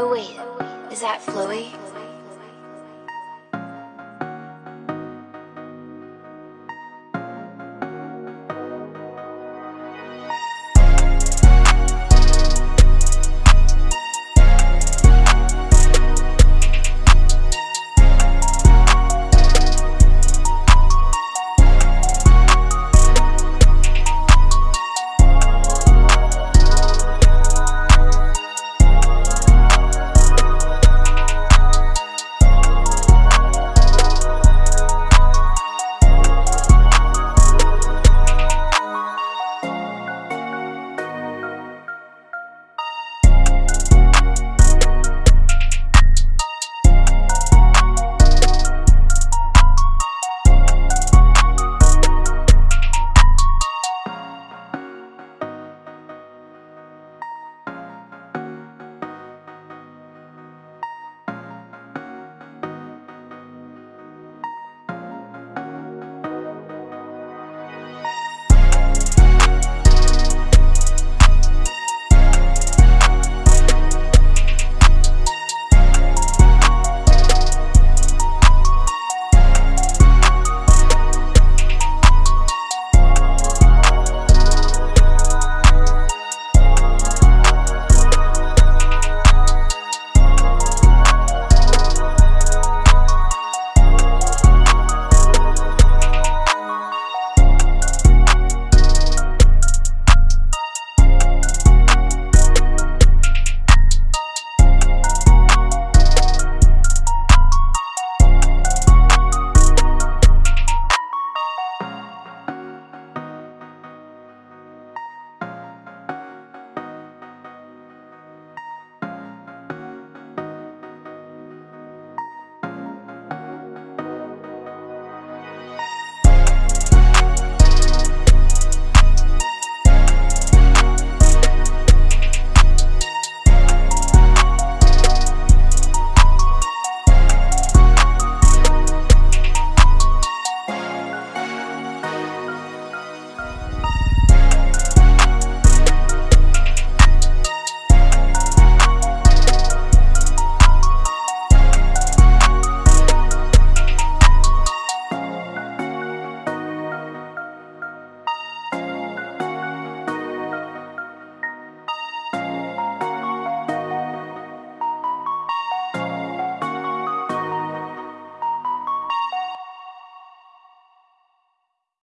Oh wait, is that Flowey?